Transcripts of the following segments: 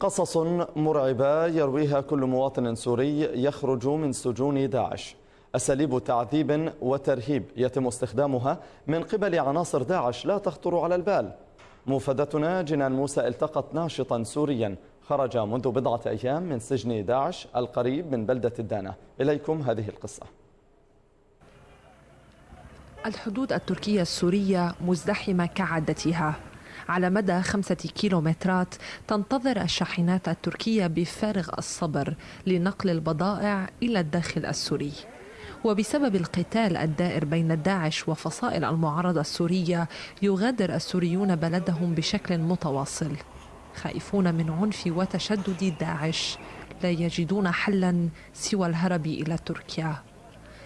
قصص مرعبة يرويها كل مواطن سوري يخرج من سجون داعش. أساليب تعذيب وترهيب يتم استخدامها من قبل عناصر داعش لا تخطر على البال. مفادتنا جنان موسى التقت ناشطا سوريا. خرج منذ بضعة أيام من سجن داعش القريب من بلدة الدانة. إليكم هذه القصة. الحدود التركية السورية مزدحمة كعادتها. على مدى خمسة كيلومترات تنتظر الشاحنات التركية بفارغ الصبر لنقل البضائع إلى الداخل السوري. وبسبب القتال الدائر بين داعش وفصائل المعارضة السورية يغادر السوريون بلدهم بشكل متواصل. خائفون من عنف وتشدد داعش لا يجدون حلا سوى الهرب إلى تركيا.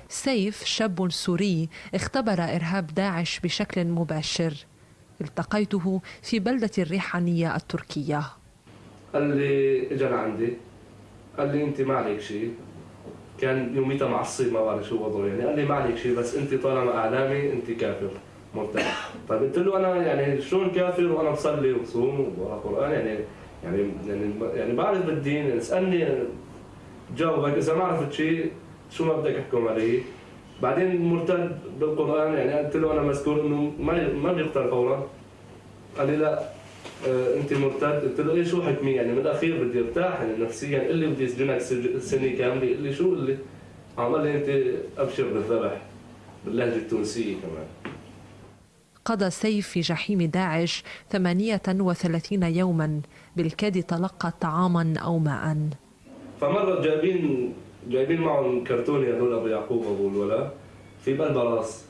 سيف شاب سوري اختبر إرهاب داعش بشكل مباشر. التقيته في بلدة الريحانية التركية. قال لي اجى لعندي قال لي انت ما عليك شيء. كان يوميتها معصب ما بعرف شو وضعه. يعني قال لي ما عليك شيء بس انت طالما إعلامي انت كافر. مرتد طيب قلت له أنا يعني شلون كافر؟ وأنا بصلي وبصوم وبقرأ قرآن. يعني يعني يعني يعني بعرف بالدين. يعني اسالني جاوبك إذا ما عرفت شيء شو ما بدك أحكم علي؟ بعدين مرتد بالقرآن يعني قلت له أنا مذكور إنه ما ما بيقتل فورا قال لي لا آه أنت مرتد. قلت له إيه شو حكمي؟ يعني من الأخير بدي أرتاح يعني نفسيا. قال لي بدي أسجنك سنة كاملة. قال لي شو؟ قال لي عمل لي أنت أبشر بالذبح باللهجة التونسية كمان. قضى سيف في جحيم داعش 38 يوما. بالكاد تلقى طعاما أو ماء فمرة جايبين جايبين معهم كرتوني هذول أبو يعقوب أبو الولا. في بقلبها راس.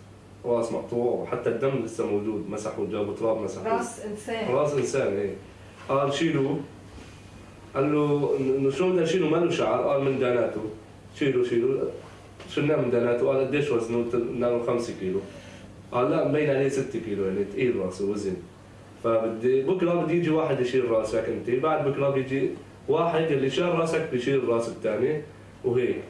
راس مقطوع. وحتى الدم لسه موجود. مسحوا جابوا تراب مسحوا راس إنسان. راس إنسان إيه. قال شيلوا. قال له إنه شو بدنا نشيله؟ ما له شعر. قال من داناته. شيلوا شيلوا. شلناه من داناته؟ قال قديش وزنه؟ قلنا له 5 كيلو. قال لا مبين عليه 6 كيلو. يعني ثقيل راسه وزن. فبدي بكرة بده يجي واحد يشيل راسك أنت. بعد بكرة بيجي واحد اللي شال راسك بيشيل راس الثاني. وهيك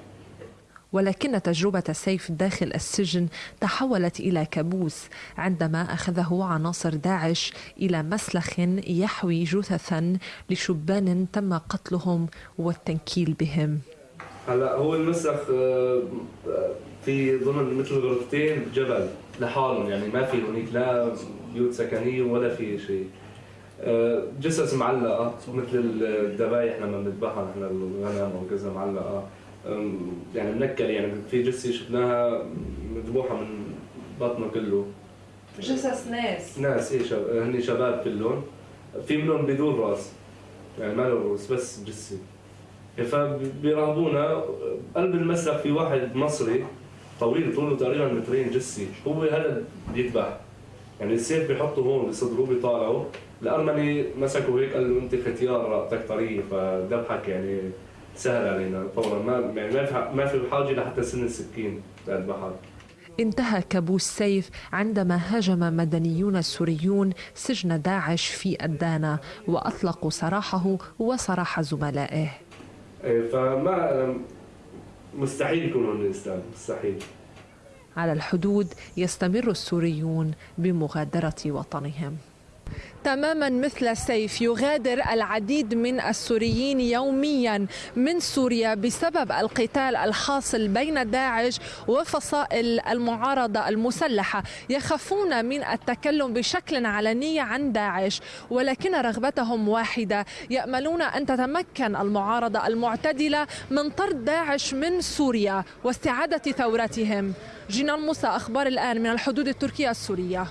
ولكن تجربة سيف داخل السجن تحولت إلى كابوس عندما أخذه عناصر داعش إلى مسلخ يحوي جثثا لشبان تم قتلهم والتنكيل بهم. هلا هو المسلخ في ضمن مثل غرفتين جبل لحالهم يعني ما في هناك لا بيوت سكنية ولا في شيء. جثث معلقة مثل الذبايح لما بنذبحها نحن الغنم أو كذا معلقة. يعني منكل يعني في جثه شفناها مذبوحة من بطنه كله. جثث ناس. ناس إيه شب... هن شباب كلهم. في منهم بدون رأس يعني ما له رؤوس بس جثه فبيراقبونا. قلب المسرح في واحد مصري طويل طوله تقريبا مترين جثه هو هذا بيذبح. يعني السيف بيحطه هون بصدره بيطالعه الارمني مسكه هيك قال له أنت ختيار رقبتك طريه فذبحك يعني سهل علينا فورا ما يعني ما في ما في حاجة لحتى سن السكين للبحر انتهى كابوس سيف عندما هاجم مدنيون سوريون سجن داعش في الدانا وأطلقوا سراحه وسراح زملائه. فما مستحيل يكونوا من الإسلام مستحيل. على الحدود يستمر السوريون بمغادرة وطنهم. تماما مثل سيف يغادر العديد من السوريين يوميا من سوريا بسبب القتال الحاصل بين داعش وفصائل المعارضة المسلحة. يخافون من التكلم بشكل علني عن داعش ولكن رغبتهم واحدة. يأملون أن تتمكن المعارضة المعتدلة من طرد داعش من سوريا واستعادة ثورتهم. جنان موسى أخبار الآن من الحدود التركية السورية.